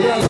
감사합니다.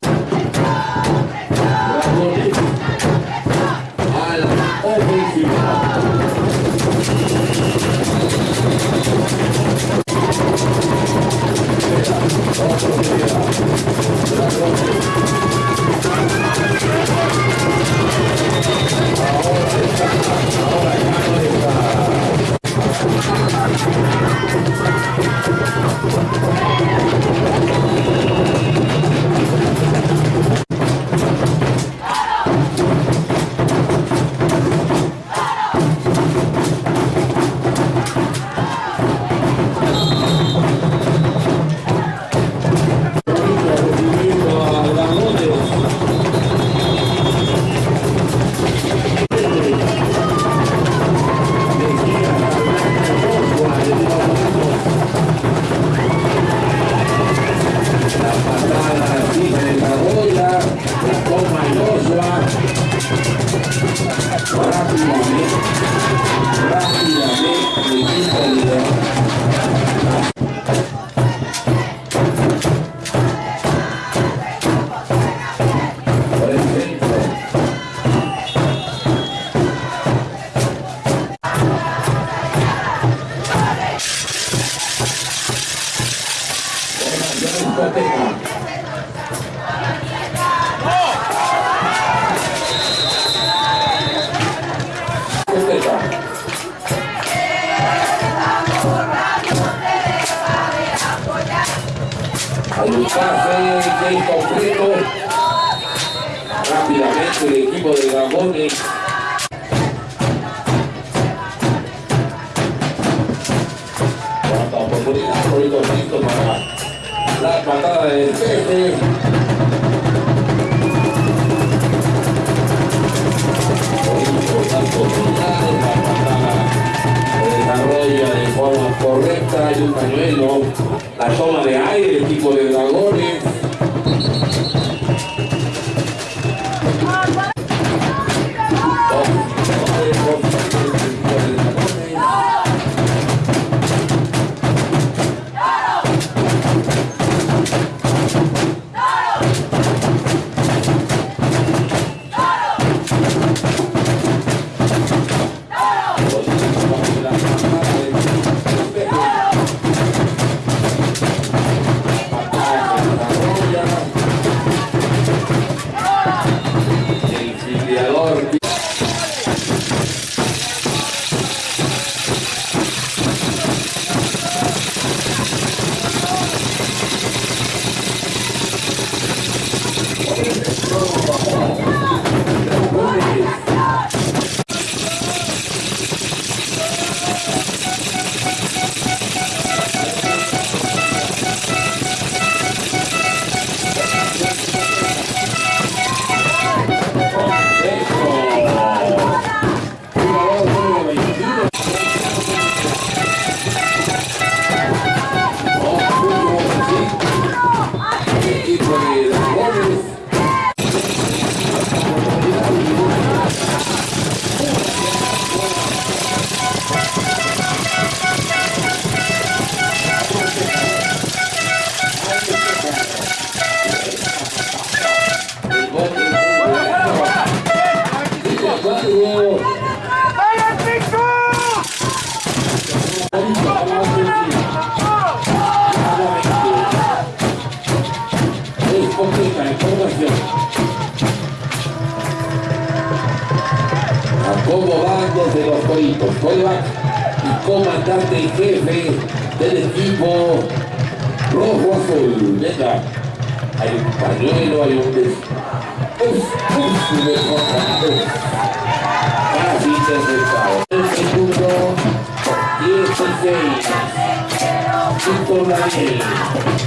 el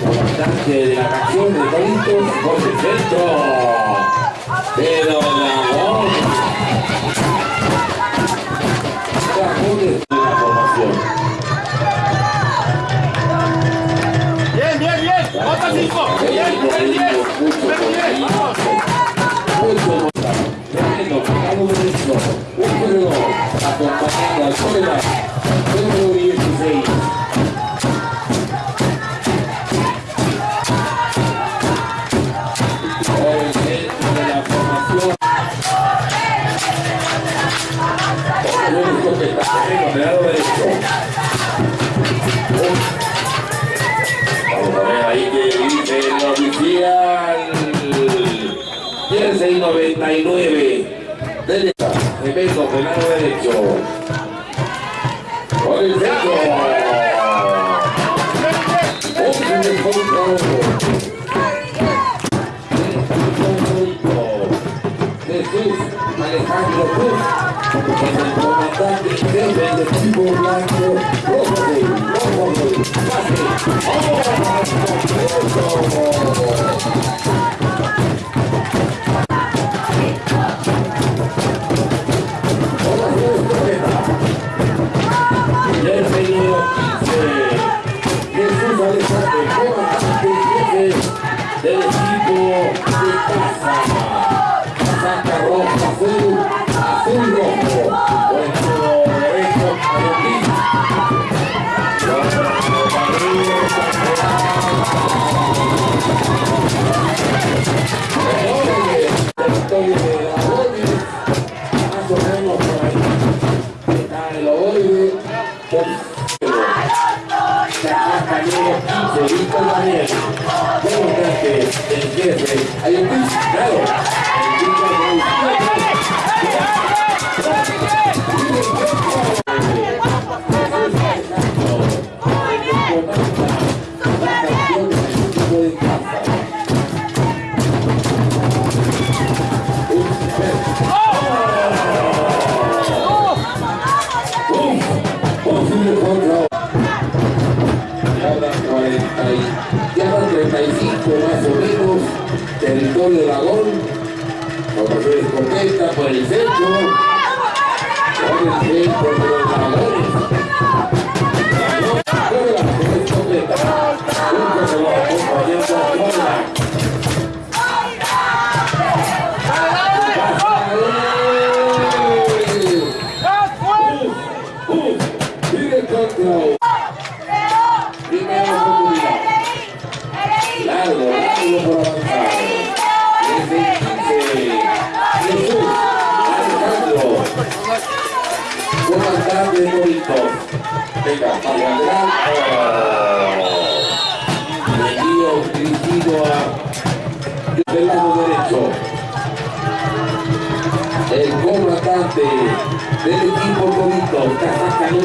cantante de la canción de Toritos por el centro. Pero Beijo. Beijo. vuelta por el centro. Por el centro.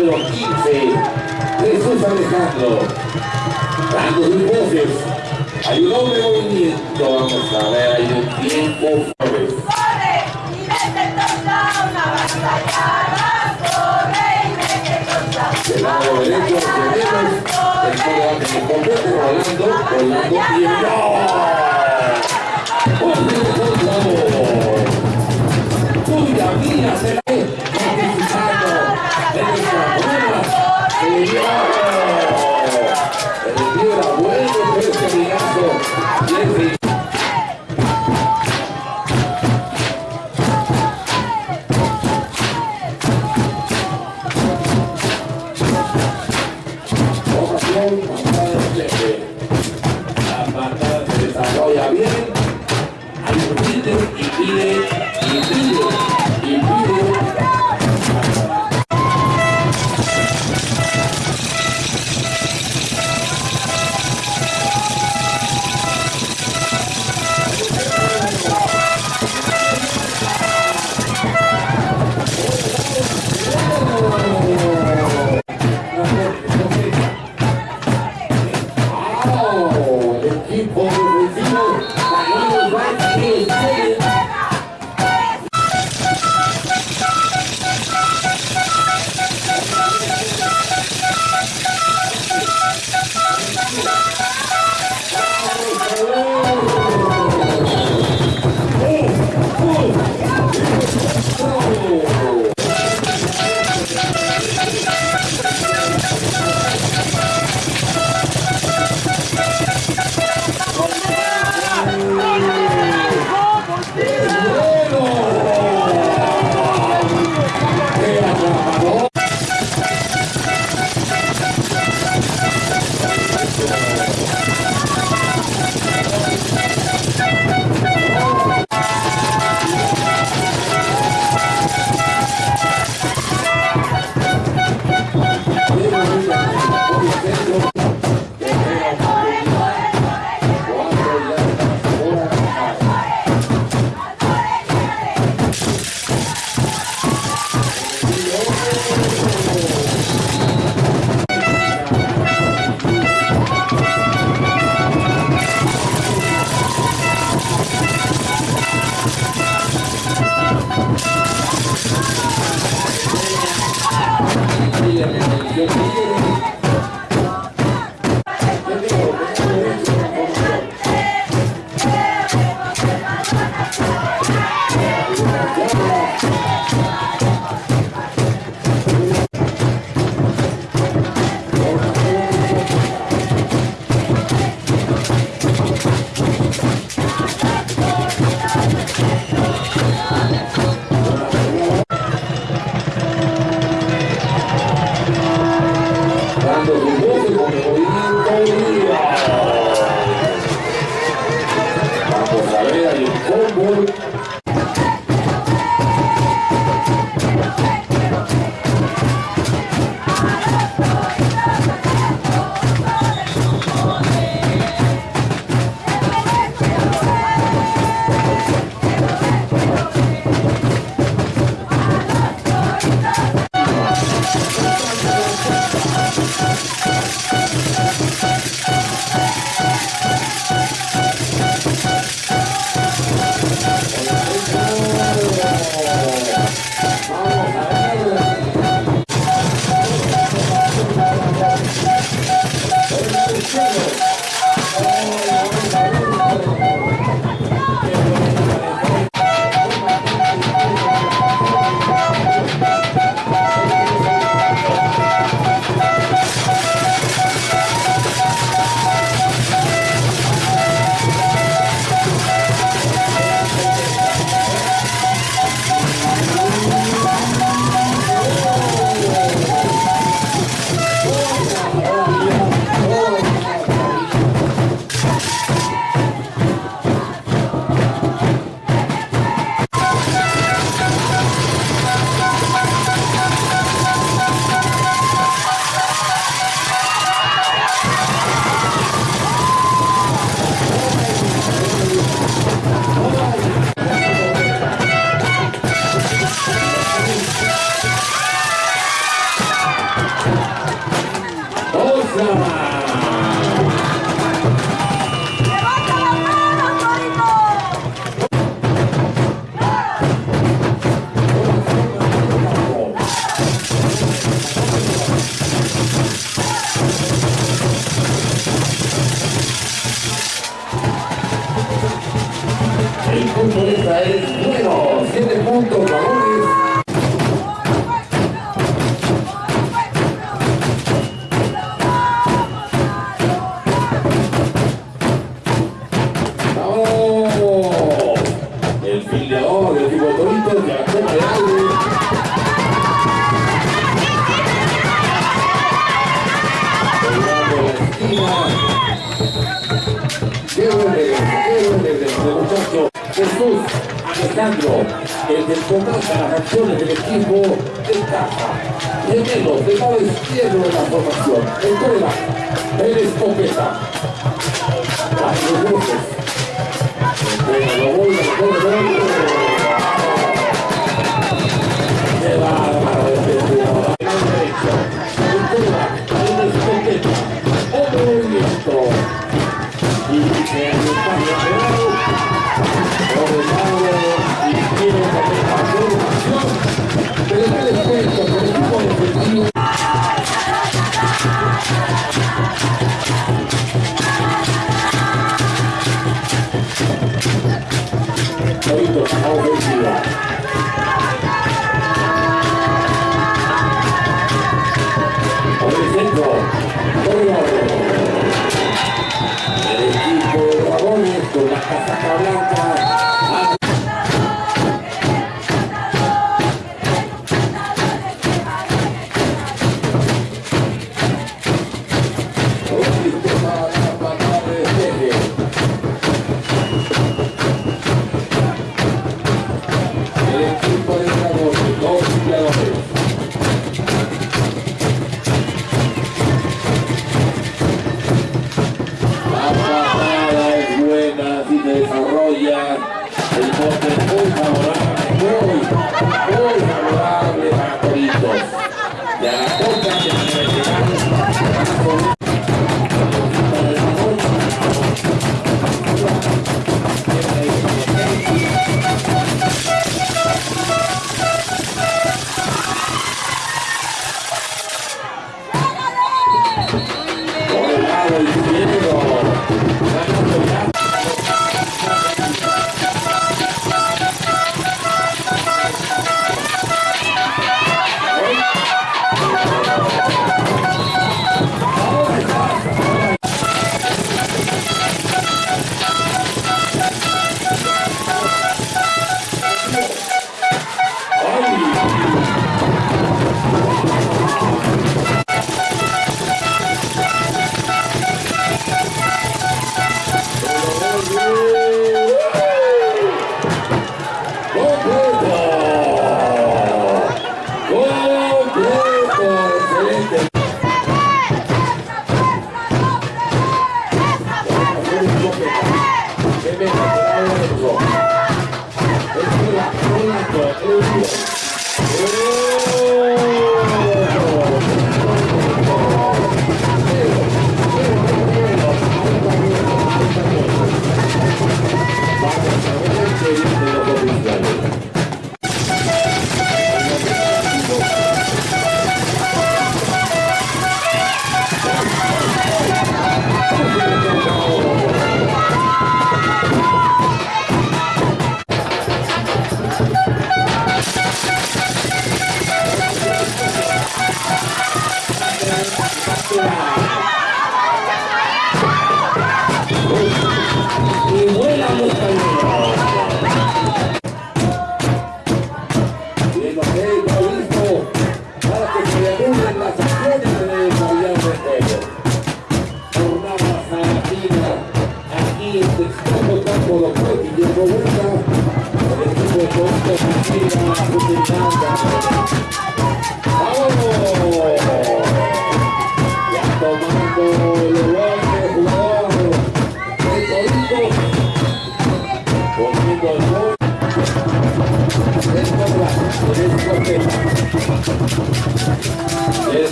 número 15, Jesús Alejandro. Dando sus voces. Hay un hombre movimiento. Vamos a ver, hay un tiempo. Flores. Del lado derecho. Incredible.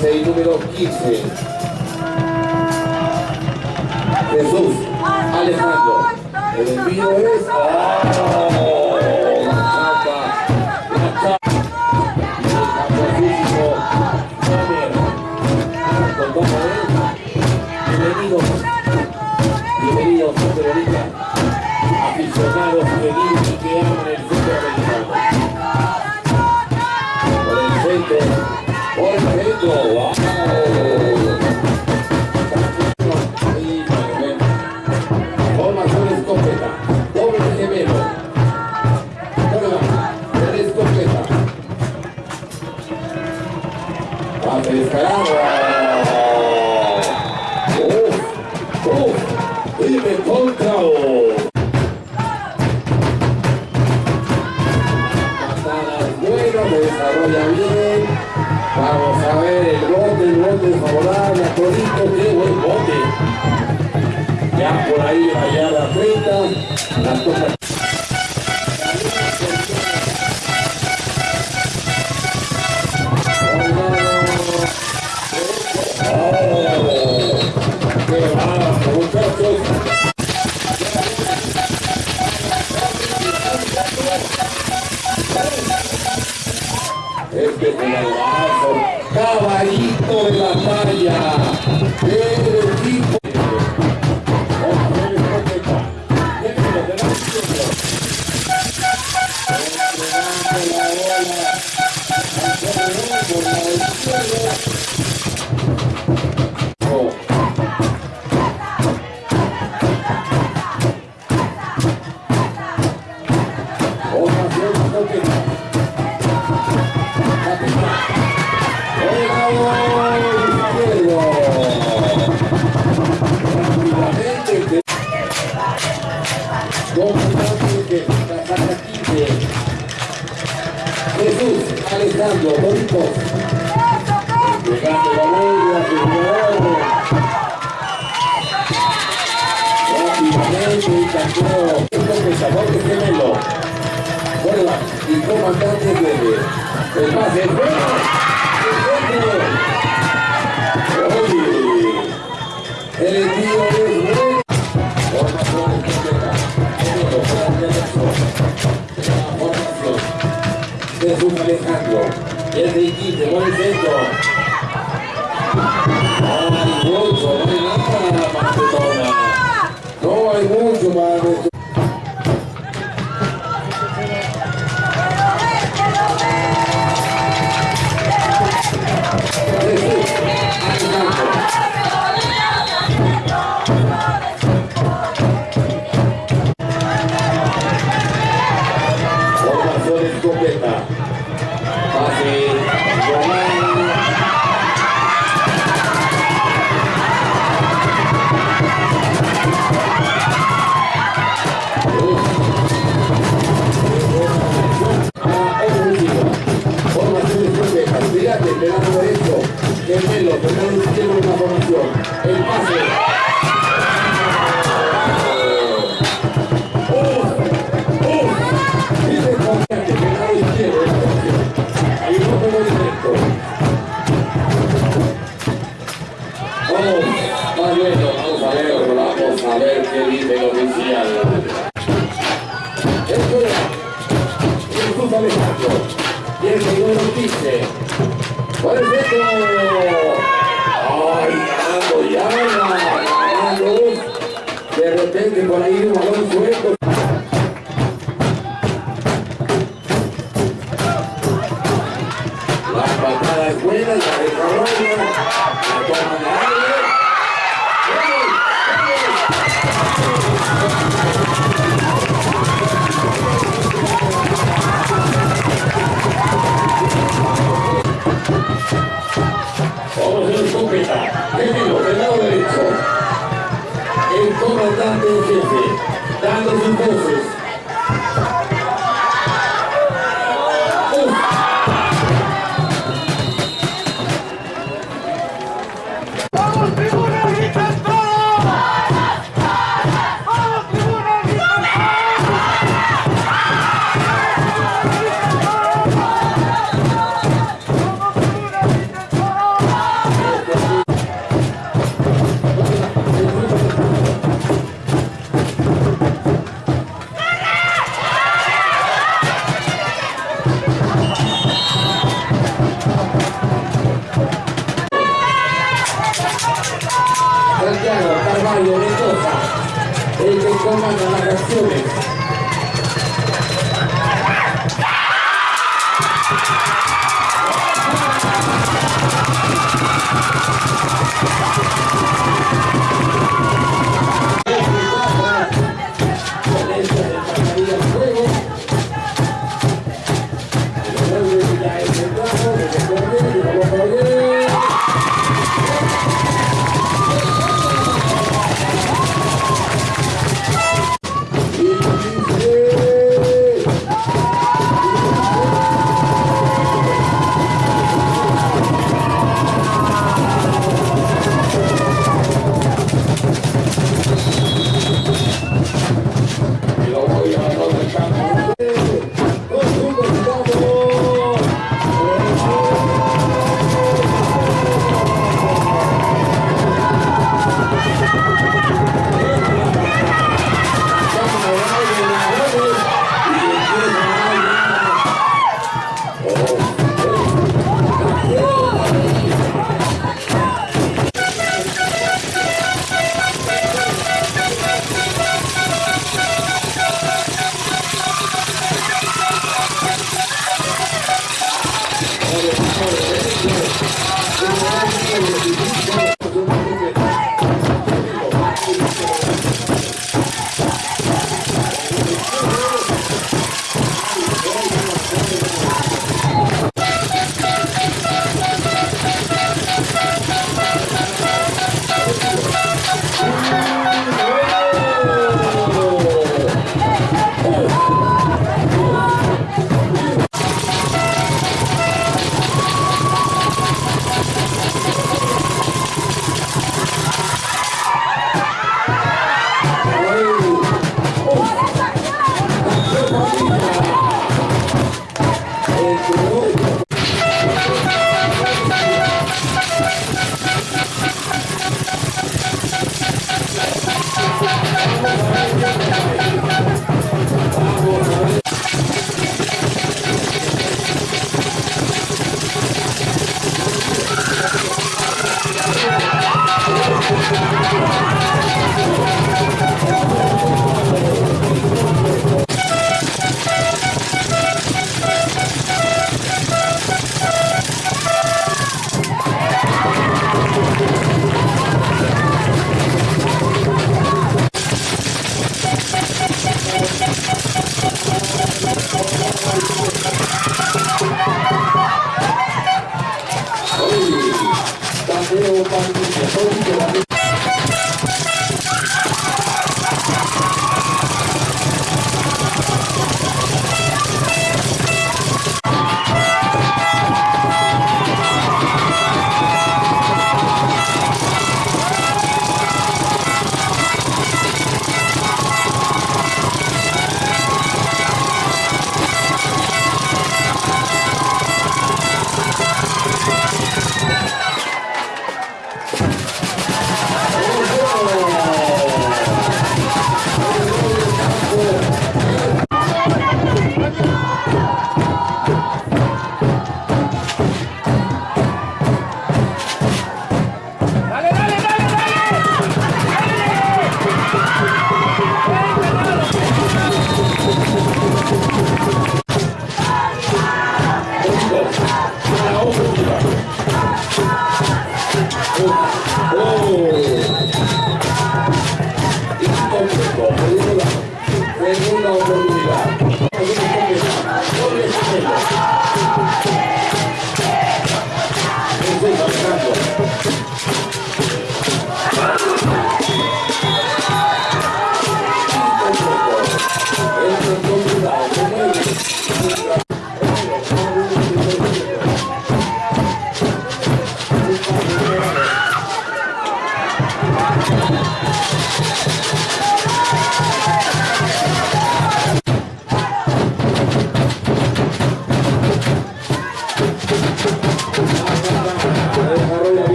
36, número 15. Jesús Alejandro. El envío es... ¡Oh! las cosas levantando o. Ele está vendo.